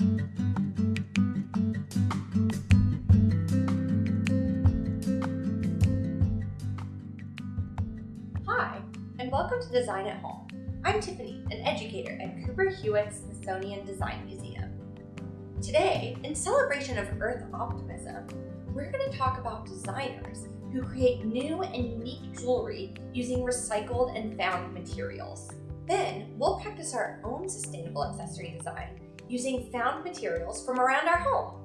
Hi, and welcome to Design at Home. I'm Tiffany, an educator at Cooper Hewitt Smithsonian Design Museum. Today, in celebration of Earth optimism, we're going to talk about designers who create new and unique jewelry using recycled and found materials. Then, we'll practice our own sustainable accessory design using found materials from around our home.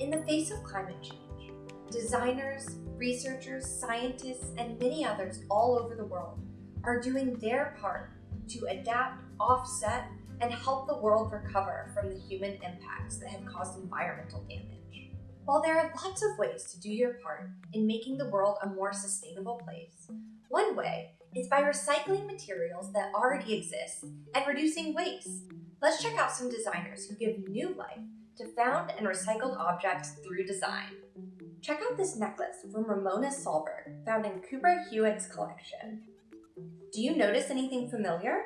In the face of climate change, designers, researchers, scientists, and many others all over the world are doing their part to adapt, offset, and help the world recover from the human impacts that have caused environmental damage. While there are lots of ways to do your part in making the world a more sustainable place, one way is by recycling materials that already exist and reducing waste. Let's check out some designers who give new life to found and recycled objects through design. Check out this necklace from Ramona Solberg, found in Cooper Hewitt's collection. Do you notice anything familiar?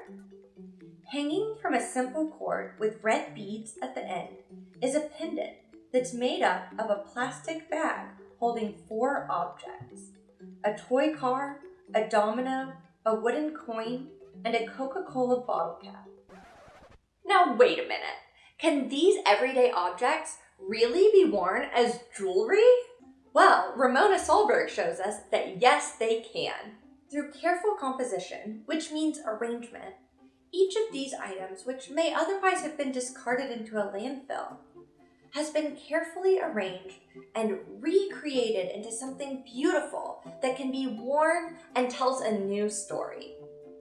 Hanging from a simple cord with red beads at the end is a pendant that's made up of a plastic bag holding four objects a toy car, a domino, a wooden coin, and a Coca Cola bottle cap. Now, wait a minute. Can these everyday objects really be worn as jewelry? Well, Ramona Solberg shows us that yes, they can. Through careful composition, which means arrangement, each of these items, which may otherwise have been discarded into a landfill, has been carefully arranged and recreated into something beautiful that can be worn and tells a new story.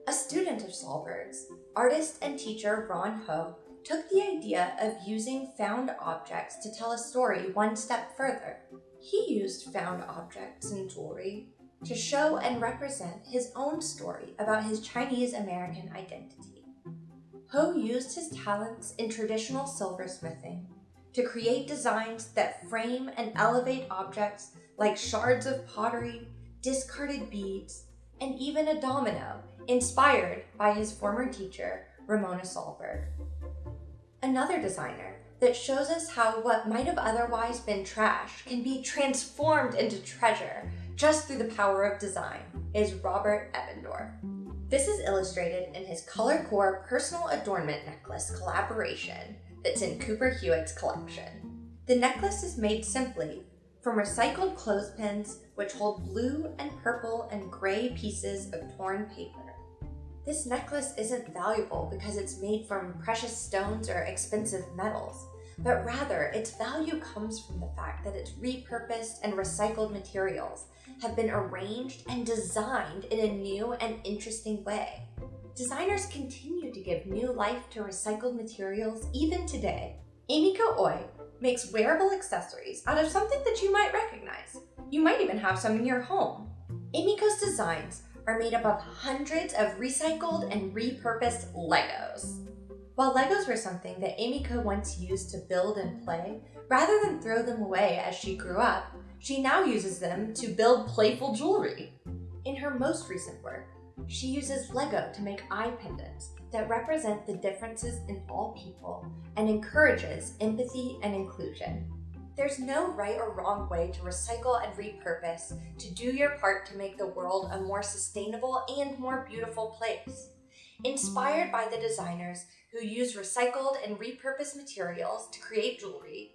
A student of Solberg's, artist and teacher Ron Ho, took the idea of using found objects to tell a story one step further. He used found objects in jewelry to show and represent his own story about his Chinese American identity. Ho used his talents in traditional silversmithing to create designs that frame and elevate objects like shards of pottery, discarded beads, and even a domino inspired by his former teacher, Ramona Solberg. Another designer that shows us how what might have otherwise been trash can be transformed into treasure just through the power of design is Robert Ebendorf. This is illustrated in his Color Core Personal Adornment Necklace collaboration that's in Cooper Hewitt's collection. The necklace is made simply from recycled clothespins which hold blue and purple and gray pieces of torn paper. This necklace isn't valuable because it's made from precious stones or expensive metals, but rather its value comes from the fact that its repurposed and recycled materials have been arranged and designed in a new and interesting way. Designers continue to give new life to recycled materials even today. Emiko Oye makes wearable accessories out of something that you might recognize. You might even have some in your home. Emiko's designs are made up of hundreds of recycled and repurposed Legos. While Legos were something that Emiko once used to build and play, rather than throw them away as she grew up, she now uses them to build playful jewelry. In her most recent work, she uses Lego to make eye pendants that represent the differences in all people and encourages empathy and inclusion. There's no right or wrong way to recycle and repurpose to do your part to make the world a more sustainable and more beautiful place. Inspired by the designers who use recycled and repurposed materials to create jewelry,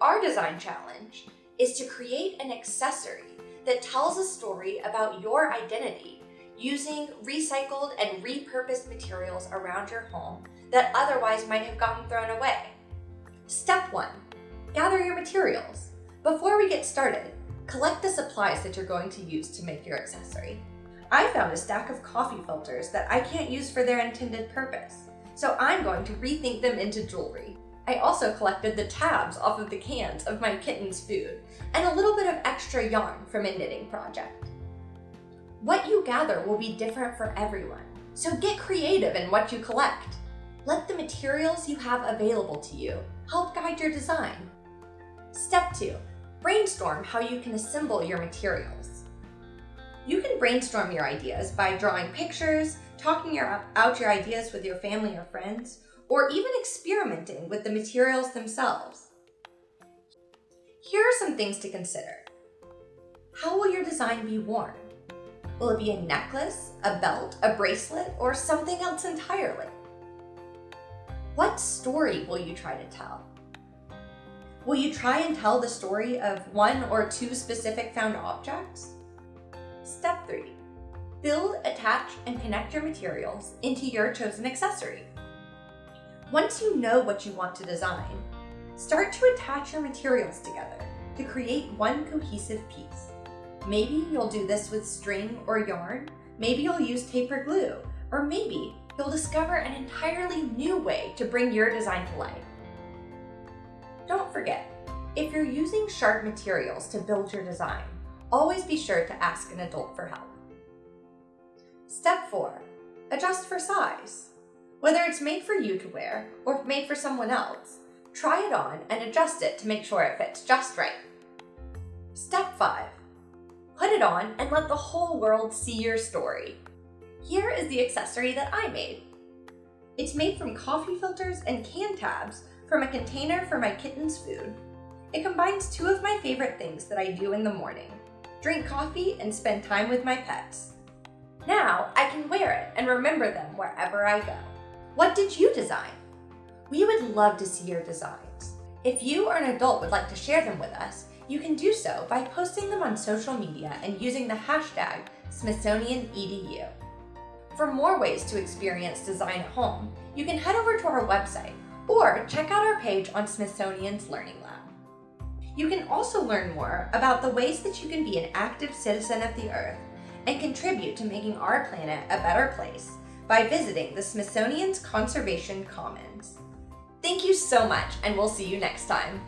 our design challenge is to create an accessory that tells a story about your identity using recycled and repurposed materials around your home that otherwise might have gotten thrown away. Step 1 gather your materials. Before we get started, collect the supplies that you're going to use to make your accessory. I found a stack of coffee filters that I can't use for their intended purpose, so I'm going to rethink them into jewelry. I also collected the tabs off of the cans of my kitten's food and a little bit of extra yarn from a knitting project. What you gather will be different for everyone, so get creative in what you collect. Let the materials you have available to you help guide your design. Step 2. Brainstorm how you can assemble your materials. You can brainstorm your ideas by drawing pictures, talking your, out your ideas with your family or friends, or even experimenting with the materials themselves. Here are some things to consider. How will your design be worn? Will it be a necklace, a belt, a bracelet, or something else entirely? What story will you try to tell? Will you try and tell the story of one or two specific found objects? Step 3. Build, attach, and connect your materials into your chosen accessory. Once you know what you want to design, start to attach your materials together to create one cohesive piece. Maybe you'll do this with string or yarn, maybe you'll use tape or glue, or maybe you'll discover an entirely new way to bring your design to life. Don't forget, if you're using sharp materials to build your design, always be sure to ask an adult for help. Step 4. Adjust for size. Whether it's made for you to wear or made for someone else, try it on and adjust it to make sure it fits just right. Step 5. Put it on and let the whole world see your story. Here is the accessory that I made. It's made from coffee filters and can tabs from a container for my kitten's food. It combines two of my favorite things that I do in the morning, drink coffee and spend time with my pets. Now I can wear it and remember them wherever I go. What did you design? We would love to see your designs. If you or an adult would like to share them with us, you can do so by posting them on social media and using the hashtag SmithsonianEDU. For more ways to experience design at home, you can head over to our website or check out our page on Smithsonian's Learning Lab. You can also learn more about the ways that you can be an active citizen of the Earth and contribute to making our planet a better place by visiting the Smithsonian's Conservation Commons. Thank you so much, and we'll see you next time.